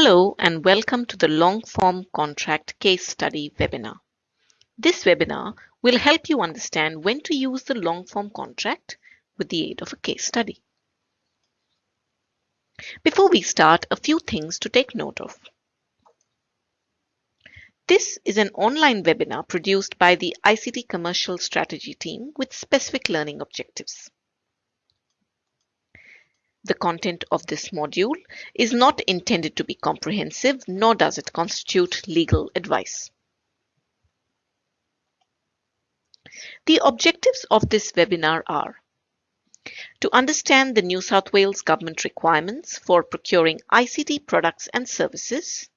Hello and welcome to the long form contract case study webinar. This webinar will help you understand when to use the long form contract with the aid of a case study. Before we start, a few things to take note of. This is an online webinar produced by the ICT Commercial Strategy team with specific learning objectives. The content of this module is not intended to be comprehensive, nor does it constitute legal advice. The objectives of this webinar are to understand the New South Wales government requirements for procuring ICT products and services,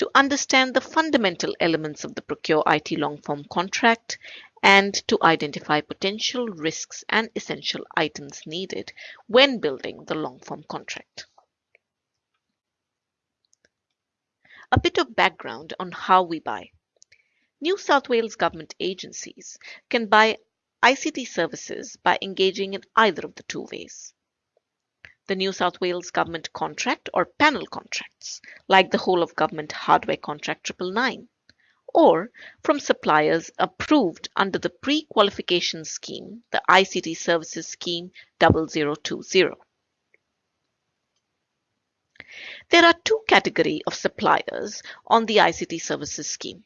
to understand the fundamental elements of the Procure IT long form contract and to identify potential risks and essential items needed when building the long form contract. A bit of background on how we buy. New South Wales government agencies can buy ICT services by engaging in either of the two ways. The New South Wales government contract or panel contracts, like the whole of government hardware contract 999 or from suppliers approved under the pre-qualification scheme, the ICT Services Scheme 0020. There are two categories of suppliers on the ICT Services Scheme.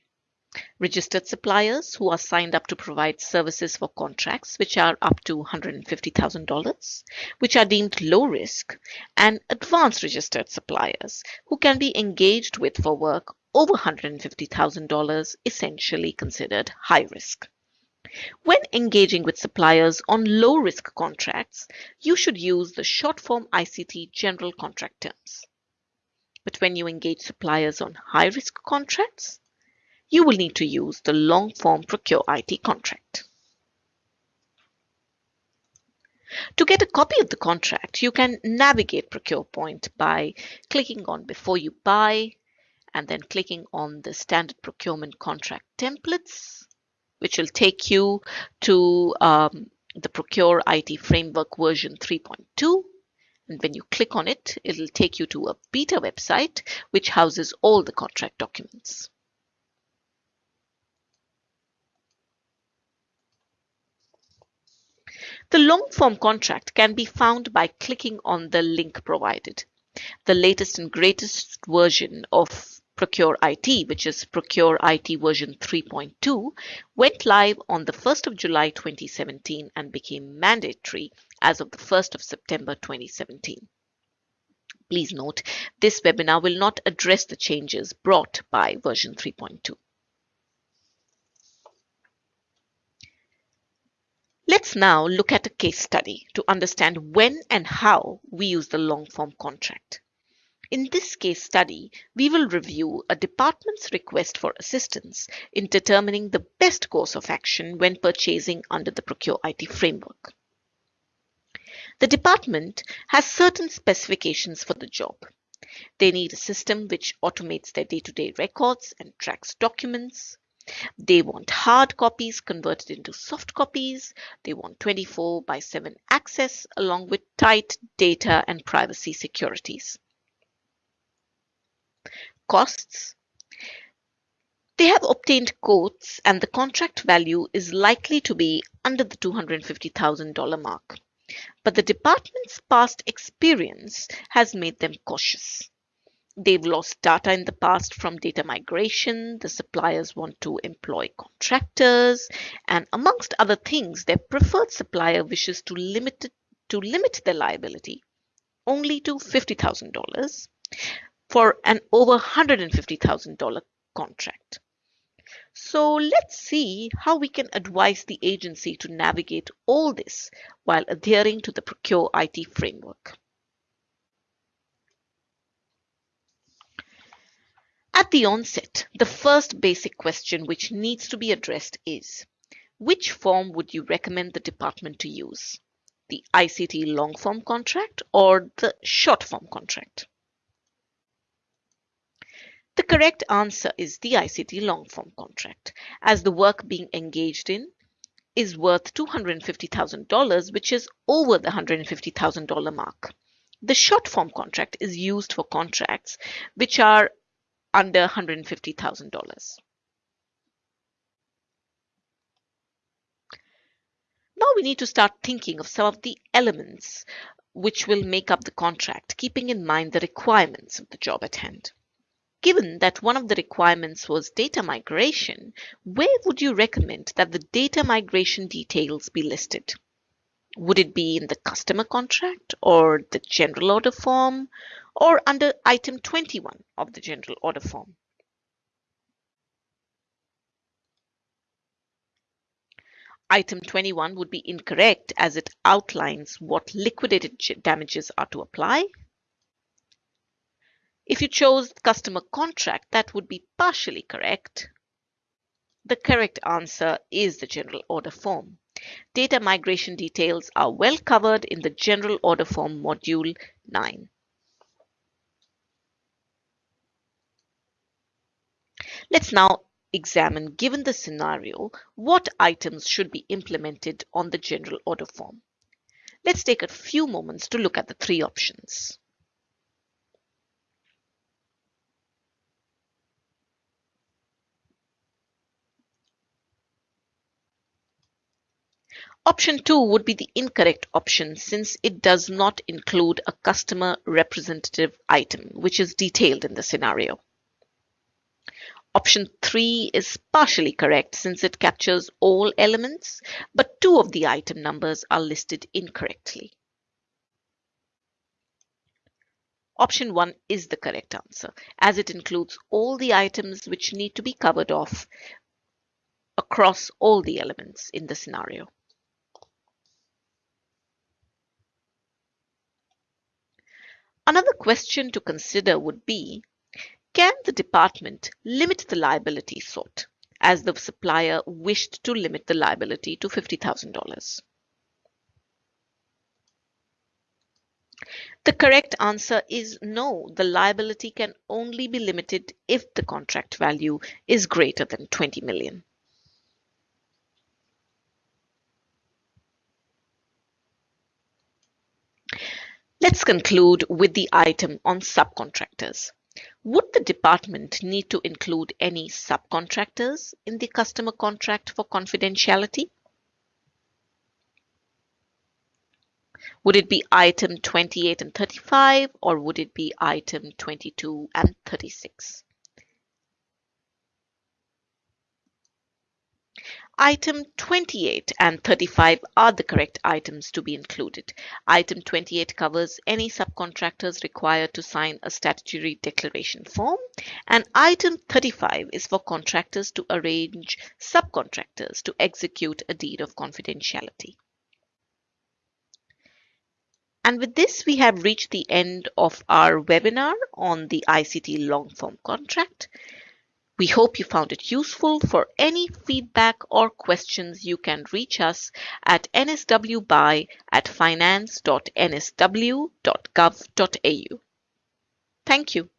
Registered suppliers who are signed up to provide services for contracts which are up to $150,000, which are deemed low risk, and advanced registered suppliers who can be engaged with for work over $150,000 essentially considered high risk. When engaging with suppliers on low risk contracts, you should use the short form ICT general contract terms. But when you engage suppliers on high risk contracts, you will need to use the long form Procure IT contract. To get a copy of the contract, you can navigate ProcurePoint by clicking on Before You Buy, and then clicking on the standard procurement contract templates, which will take you to um, the Procure IT Framework version 3.2. And when you click on it, it'll take you to a beta website, which houses all the contract documents. The long form contract can be found by clicking on the link provided. The latest and greatest version of Procure IT, which is Procure IT version 3.2, went live on the 1st of July 2017 and became mandatory as of the 1st of September 2017. Please note, this webinar will not address the changes brought by version 3.2. Let's now look at a case study to understand when and how we use the long form contract. In this case study, we will review a department's request for assistance in determining the best course of action when purchasing under the Procure IT framework. The department has certain specifications for the job. They need a system which automates their day-to-day -day records and tracks documents. They want hard copies converted into soft copies. They want 24 by 7 access along with tight data and privacy securities costs. They have obtained quotes and the contract value is likely to be under the $250,000 mark. But the department's past experience has made them cautious. They've lost data in the past from data migration. The suppliers want to employ contractors. And amongst other things, their preferred supplier wishes to limit, to limit their liability only to $50,000 for an over $150,000 contract. So let's see how we can advise the agency to navigate all this while adhering to the Procure IT framework. At the onset, the first basic question which needs to be addressed is, which form would you recommend the department to use? The ICT long form contract or the short form contract? The correct answer is the ICT long form contract, as the work being engaged in is worth $250,000, which is over the $150,000 mark. The short form contract is used for contracts which are under $150,000. Now we need to start thinking of some of the elements which will make up the contract, keeping in mind the requirements of the job at hand. Given that one of the requirements was data migration, where would you recommend that the data migration details be listed? Would it be in the customer contract or the general order form or under item 21 of the general order form? Item 21 would be incorrect as it outlines what liquidated damages are to apply. If you chose customer contract, that would be partially correct. The correct answer is the general order form. Data migration details are well covered in the general order form module 9. Let's now examine, given the scenario, what items should be implemented on the general order form. Let's take a few moments to look at the three options. Option 2 would be the incorrect option since it does not include a customer representative item, which is detailed in the scenario. Option 3 is partially correct since it captures all elements, but two of the item numbers are listed incorrectly. Option 1 is the correct answer as it includes all the items which need to be covered off across all the elements in the scenario. Another question to consider would be can the department limit the liability sought, as the supplier wished to limit the liability to $50,000? The correct answer is no. The liability can only be limited if the contract value is greater than 20 million. Let's conclude with the item on subcontractors. Would the department need to include any subcontractors in the customer contract for confidentiality? Would it be item 28 and 35 or would it be item 22 and 36? Item 28 and 35 are the correct items to be included. Item 28 covers any subcontractors required to sign a statutory declaration form and item 35 is for contractors to arrange subcontractors to execute a deed of confidentiality. And with this, we have reached the end of our webinar on the ICT long form contract. We hope you found it useful. For any feedback or questions, you can reach us at nswbuy at finance.nsw.gov.au. Thank you.